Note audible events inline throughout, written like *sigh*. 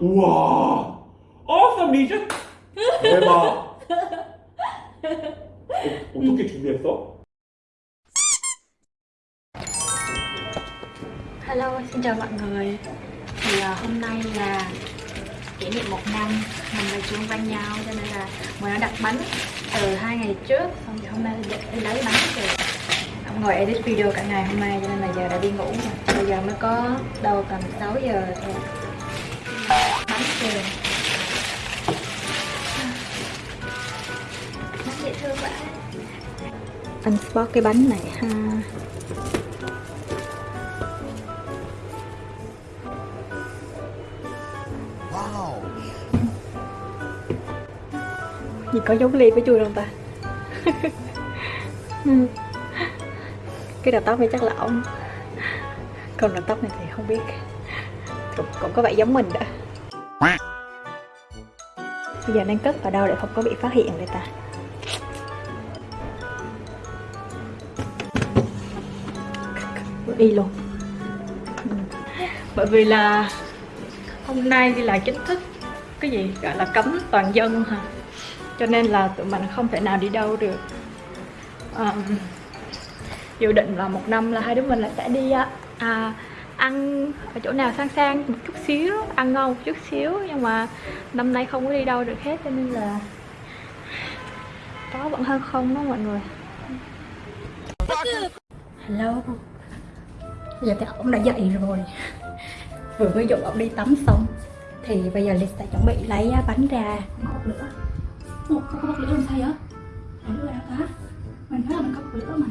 우와 awesome 리전 대박 어, 어떻게 준비했어? Hello, xin chào mọi người Thì uh, hôm nay là kỷ niệm một năm Mình và Trung quen nhau cho nên là mình đã đặt bánh từ hai ngày trước Xong thì hôm nay đi đi lấy bánh rồi Ông ngồi edit video cả ngày hôm nay cho nên là giờ đã đi ngủ rồi Bây giờ mới có đâu tầm 6 giờ thôi Bánh kìa Bánh dễ thương quá Anh spot cái bánh này ha. Gì có giống ly với chui không ta? *laughs* Ừ. cái đầu tóc này chắc là ổng Còn đầu tóc này thì không biết. Cũng, cũng có vẻ giống mình đó Bây giờ đang cất vào đâu để không có bị phát hiện đây ta đi luôn Ừ. Bởi vì là hôm nay thì là chính thức cái gì gọi là cấm toàn dân hả cho nên là tụi mình không thể nào đi đâu được um, dự định là một năm là hai đứa mình là sẽ đi á. à, ăn ở chỗ nào sang sang một chút xíu, ăn ngon một chút xíu, nhưng mà năm nay không có đi đâu được hết, cho nên là có vẫn hơn không đó mọi người. Hello. Giờ thì ông đã dậy rồi. Vừa mới dụ ông đi tắm xong, thì bây giờ Liz sẽ chuẩn bị lấy bánh ra. Một nữa một không có bật lửa làm sao vậy? Lửa đâu ta mình nói là mình có bật lửa mà.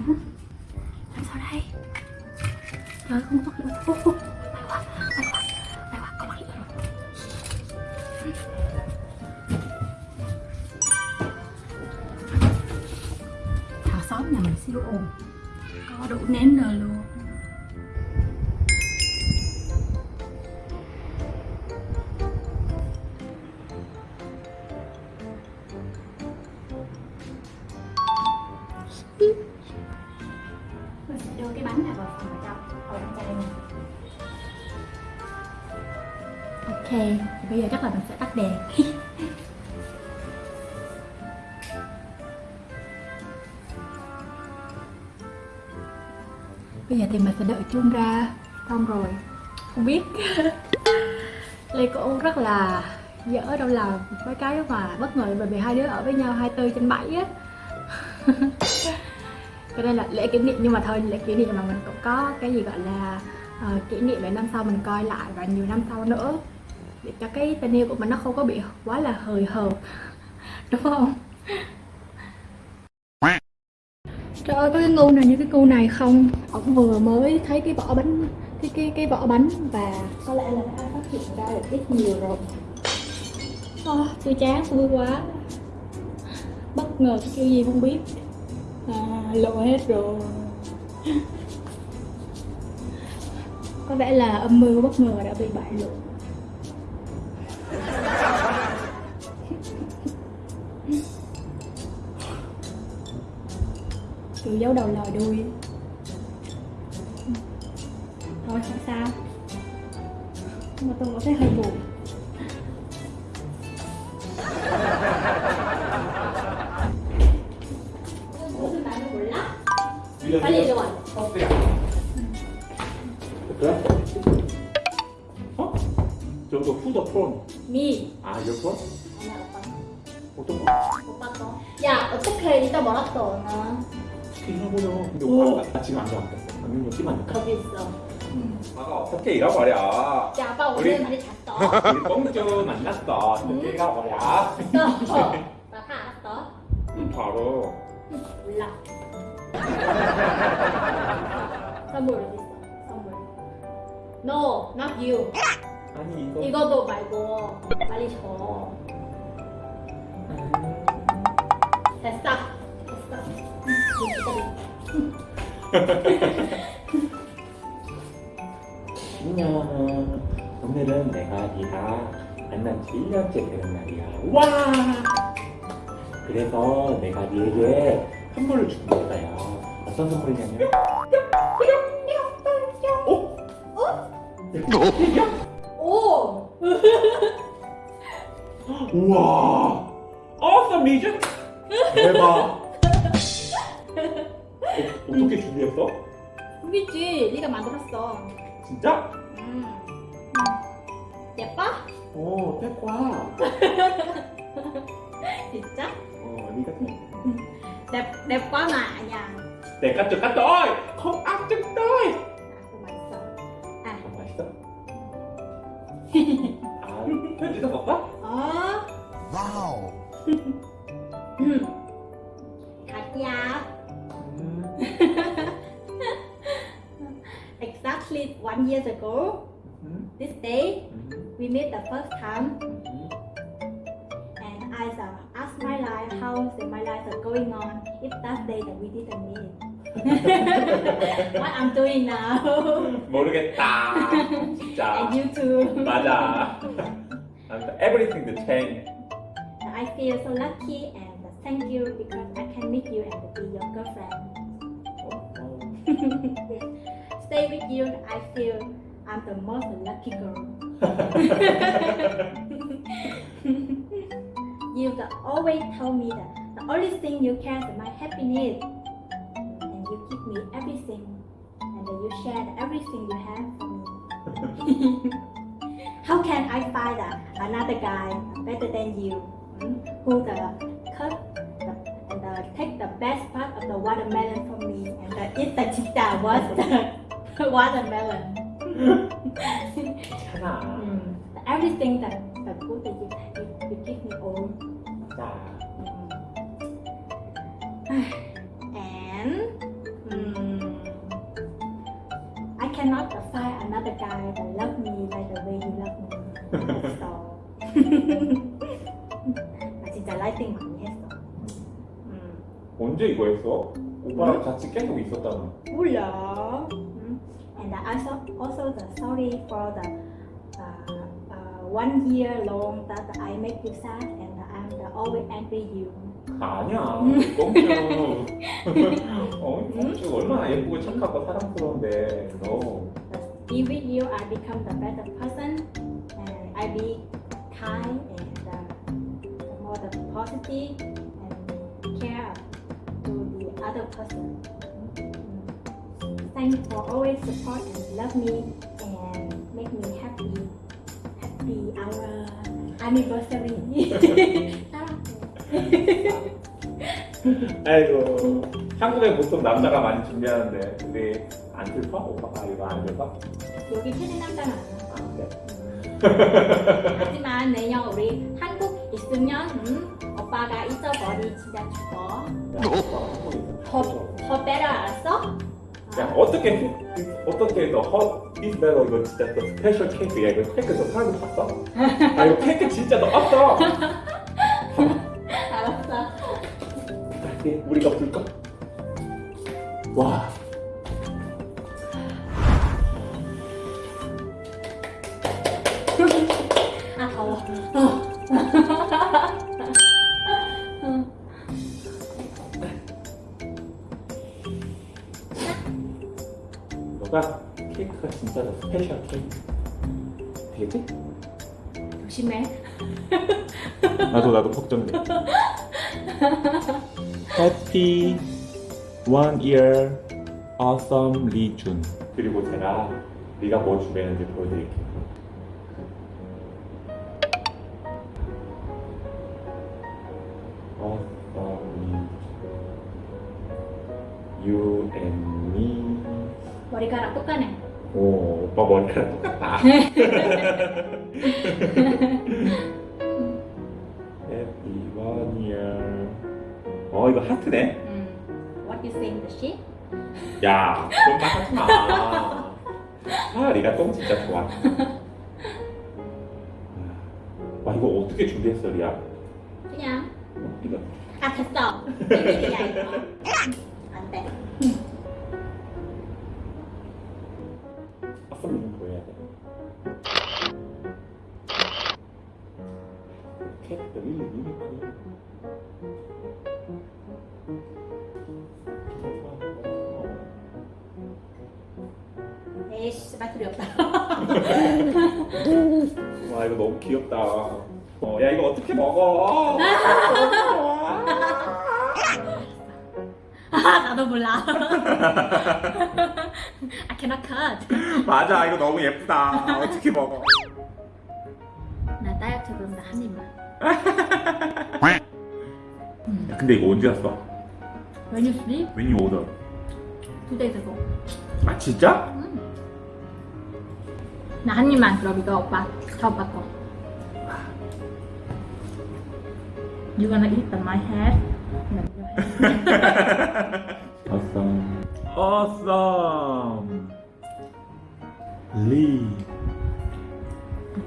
Làm sao đây? Trời không có bật lửa phút may quá may quá may quá, có xóm nhà mình siêu ồn. Có đủ nén rồi luôn. Mình sẽ đưa cái bánh này vào phần trong ok thì bây giờ chắc là mình sẽ tắt đèn. *laughs* Bây giờ thì mình sẽ đợi chuông ra, xong rồi, không biết. *laughs* Lê cô rất là dở đâu là mấy cái mà bất ngờ bởi vì hai đứa ở với nhau 24 trên 7 á. *laughs* cho nên là lễ kỷ niệm nhưng mà thôi lễ kỷ niệm mà mình cũng có cái gì gọi là uh, kỷ niệm để năm sau mình coi lại và nhiều năm sau nữa. Để cho cái tình yêu của mình nó không có bị quá là hời hợt. *laughs* Đúng không? Trời ơi có cái ngu này như cái ngu này không? Ông vừa mới thấy cái vỏ bánh cái cái cái vỏ bánh và có lẽ là đã phát hiện ra được ít nhiều rồi. Oh, tôi chán vui quá. Bất ngờ cái kiểu gì không biết à, lộ hết rồi. Có vẻ là âm mưu bất ngờ đã bị bại lộ. Kiểu dấu đầu lòi đuôi. Thôi không sao. Nhưng mà tôi có thấy hơi buồn. 빨리 이리 와. 그래? 어? 저거 후더 폰 미. 아 이어폰? 아니야 오빠. 어떤 거? 오빠 거. 야 어떻게 이따 말았어 나. 스킨 해보려 근데 오. 오빠 나 지금 안 끼면 안 될까? 거기 있어. 아가 어떻게 잃어버려 야 아빠 오늘 많이 잤어. 우리 뽕주 만났어 어떻게 잃어버려 잤어. 나다 알았어. 바로 몰라. 선물 어디 있어? 선물. No, not you. 아니 이거 이것도 말고 빨리 줘. 됐어. 됐어. *laughs* 응, 안녕 오늘은 내가 네가 만난 지 1년째 되는 날이야 와 그래서 내가 네에게 선물을 줄 거야 어떤 선물이냐면 오! 우와 awesome 대박 어, 어떻게 준비했어? 우리지 네가 만들었어 진짜? 음. 예뻐? 오 태과 *laughs* 진짜? 어 네가 đẹp đẹp quá mà nhà 내가 좀 갔다 ăn chân tôi à, 아 맛있어? 아 편지도 먹어? ờ Wow. hạt dao 음, exactly one year ago 음, this day 음, we met the first time 음. and I uh, asked my life how is my life is going on if that day that we didn't meet what *laughs* I'm doing now *laughs* 모르겠다 진짜 and you too 맞아 *laughs* 아무튼 everything the change I feel so lucky and thank you because I can meet you and be your girlfriend 어, 어. stay with you I feel I'm the most lucky girl you the always tell me that the only thing you care is my happiness and you give me everything and you shared everything you have for me. How can I find uh, another guy better than you who the cut the, and take the best part of the watermelon from me and the, eat the chicha was the watermelon. mm. Everything that the good that you, you, you give me all. Mm. 언제 이거 했어? 오빠랑 같이 계속 있었잖아 몰라. 음, and I also also the sorry for the uh, uh, one year long that I make you sad and I'm the always angry you. 아니야 꽁주 어, 꽁주 얼마나 예쁘고 착하고 사랑스러운데 너 with you, I become the better person, and I be kind and uh, more the positive and care other person. Mm. Thanks for always support and love me and make me happy. Happy our anniversary. 아이고 한국에 보통 남자가 많이 준비하는데 우리 안 슬퍼? 오빠가 이거 안 슬퍼? 여기 최대 남자는 안 돼? 하지만 내년 우리 한국 있으면 음, 오빠가 잊어버리 진짜 죽어. 더, 더 알았어? 야 어떻게 어떻게 너허 이스벨로 이거 진짜 또 스페셜 케이크야 이거 케이크 너 사람들 봤어? 아 이거 케이크 진짜 너 없어 *laughs* 알았어. 우리가 불까? 와 아 더워. 진짜 너 special 케이크 되지? 조심해. 나도 나도 걱정돼 Happy one year awesome 리준 그리고 제가 네가 뭐 준비했는지 보여드릴게요 awesome 리준 You and me 머리카락 똑같네. 오 오빠 머리카락 똑같다 *laughs* Happy one year 어 이거 하트네 음. What you think the shit? 야, 그런 말 하지 마. 아, 리가 똥 진짜 좋아. 와, 이거 어떻게 준비했어, 리아? 그냥 어, 이거 아 됐어. 비밀이야 이거. 귀엽다. 어, 야 이거 어떻게 먹어? 아 나도 몰라 I *laughs* cannot cut 맞아 이거 너무 예쁘다. 어떻게 먹어? 나 다이어트 그런다 한 입만 야, 근데 이거 언제 왔어? When you sleep? When you order? Two days ago 아 진짜? 나한 입만 그럼 이거 오빠 다 오빠 거 You gonna eat on my head? No, your head. *laughs* Awesome. Awesome. 리.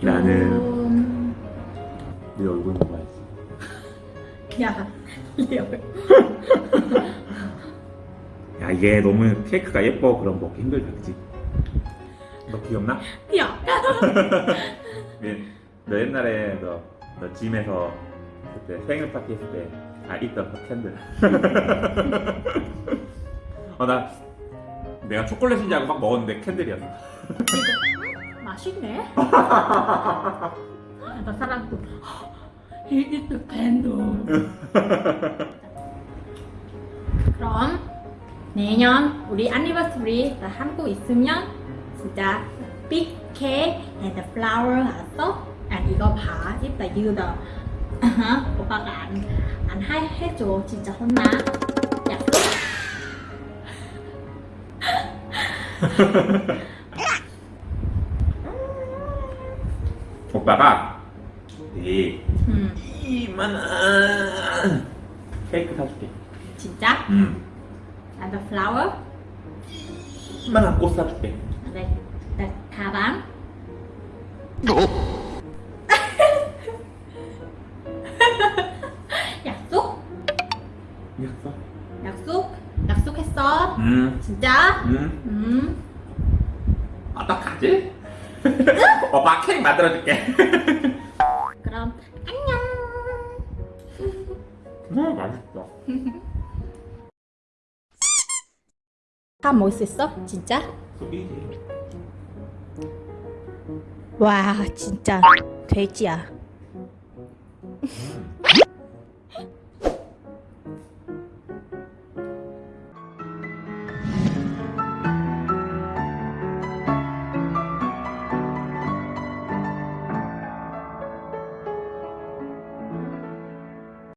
나는 음, 네 얼굴 먹어야지. *laughs* 야 리얼 *laughs* 야 이게 너무 케이크가 예뻐 그럼 먹기 힘들다 그치? 너 기억나? 야 네, 너 옛날에 너, 너 짐에서 그때 생일 파티 했을 때아 있던 그 캔들. 어나 내가 초콜릿인지 알고 막 먹었는데 캔들이었어. 음, 맛있네. *laughs* 나 사람 is the candle 그럼 내년 우리 anniversary 나 한국 있으면 진짜 big cake and flower 왔어? and 이거 봐. 이따 유더 오빠가 안, 안 해, 해줘 진짜 혼나 약속 오빠가 이 음, 이만한 케이크 사줄게 진짜? 음 and the flower. 이만한 꽃 사줄게 네, 네, 가방 약 이겼어? 약속? 약속했어? 음 진짜? 음. 음 어떡하지? 오빠 케이크 만들어줄게 *laughs* 그럼 안녕 *laughs* 음 맛있어 *laughs* 다 먹을 수 있어? 진짜? 속이지 와 진짜 돼지야 음.